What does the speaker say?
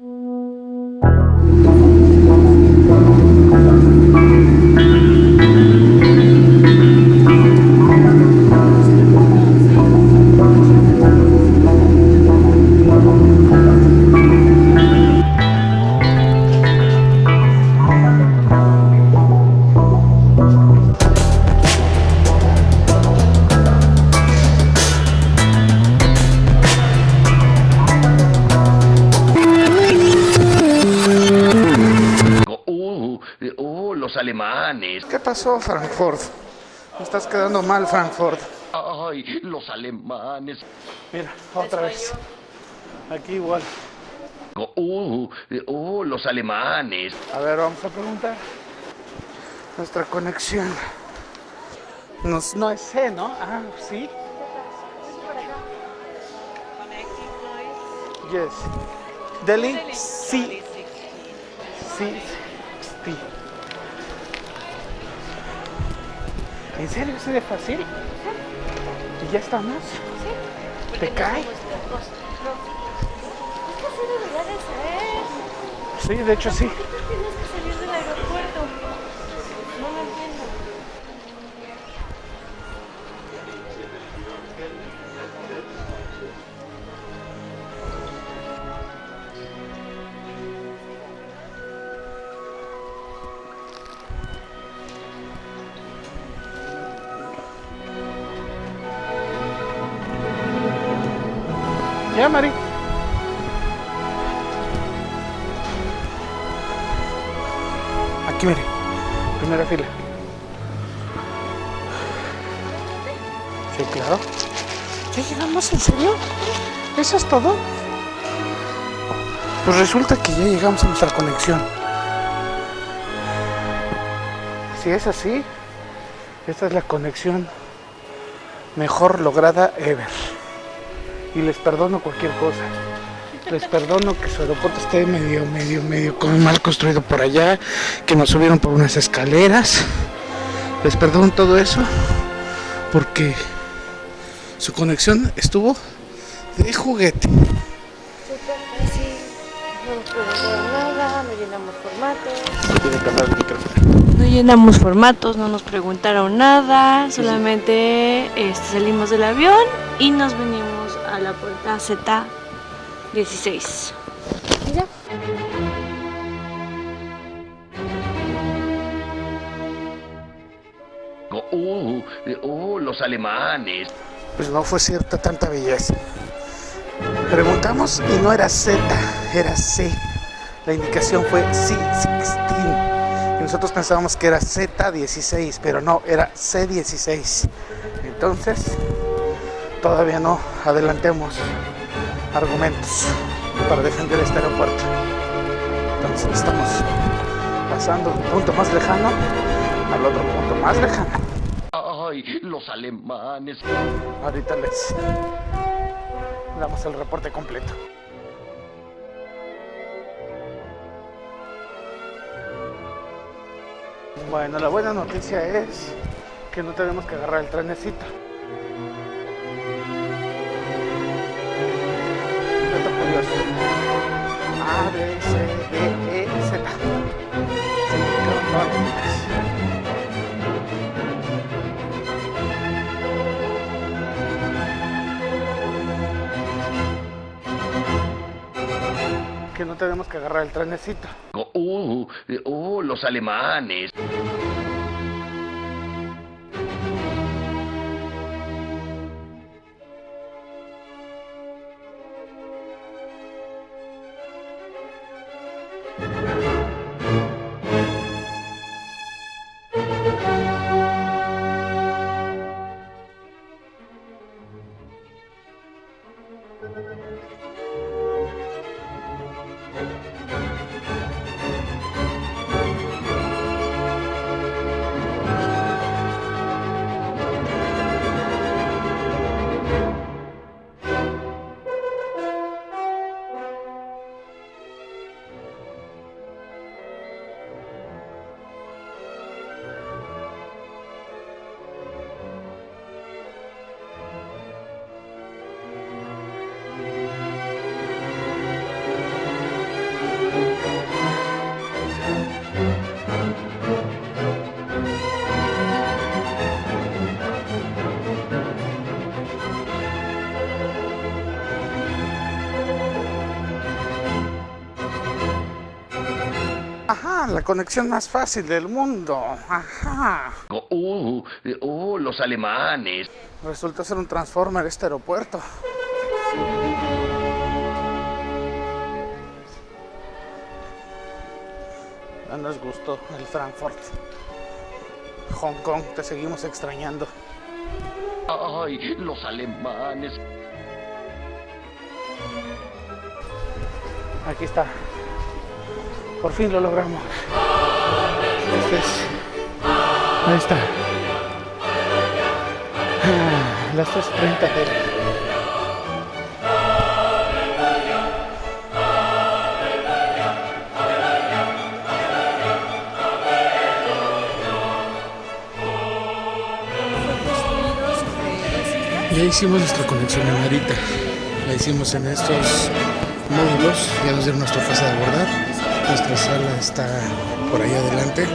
Mm-hmm. Uh, uh, los alemanes. ¿Qué pasó, Frankfurt? Me estás quedando mal, Frankfurt. Ay, los alemanes. Mira, otra vez. Aquí igual. Uh, uh, los alemanes. A ver, vamos a preguntar. Nuestra conexión. Nos, no es C, ¿no? Ah, sí. Yes. Delhi, sí. Sí. Sí. ¿En serio? ¿Es de fácil? ¿Y ya estamos? ¿Te cae? Sí, de hecho sí. Tienes que salir del aeropuerto. Ya, Mari. Aquí, mire. Primera fila. Sí, claro. ¿Ya llegamos? ¿En serio? ¿Eso es todo? Pues resulta que ya llegamos a nuestra conexión. Si es así, esta es la conexión mejor lograda ever y les perdono cualquier cosa. Les perdono que su aeropuerto esté medio, medio, medio como mal construido por allá, que nos subieron por unas escaleras. Les perdono todo eso porque su conexión estuvo de juguete. No nos preguntaron nada, no llenamos formatos. No llenamos formatos, no nos preguntaron nada, solamente este, salimos del avión y nos venimos la puerta Z16. ¿Y ya? Uh, uh, los alemanes. Pues no fue cierta tanta belleza. Preguntamos y no era Z, era C. La indicación fue C16. Y nosotros pensábamos que era Z16, pero no, era C16. Entonces, todavía no adelantemos argumentos para defender este aeropuerto. Entonces estamos pasando del punto más lejano al otro punto más lejano. Ay, los alemanes. Ahorita les damos el reporte completo. Bueno, la buena noticia es que no tenemos que agarrar el trenecito. A, B, C, D, E, Z. Letras. Que no tenemos que agarrar el trenecito. Uh, uh, los alemanes. Ajá, la conexión más fácil del mundo. Ajá. Uh, oh, los alemanes. Resulta ser un transformer este aeropuerto. Ya nos gustó el Frankfurt. Hong Kong, te seguimos extrañando. Ay, los alemanes. Aquí está. Por fin lo logramos. Ahí está. Ah, Las 3.30 de... Ya hicimos nuestra conexión en Narita. La hicimos en estos módulos. Ya nos dieron nuestra fase de abordar. Nuestra sala está por ahí adelante.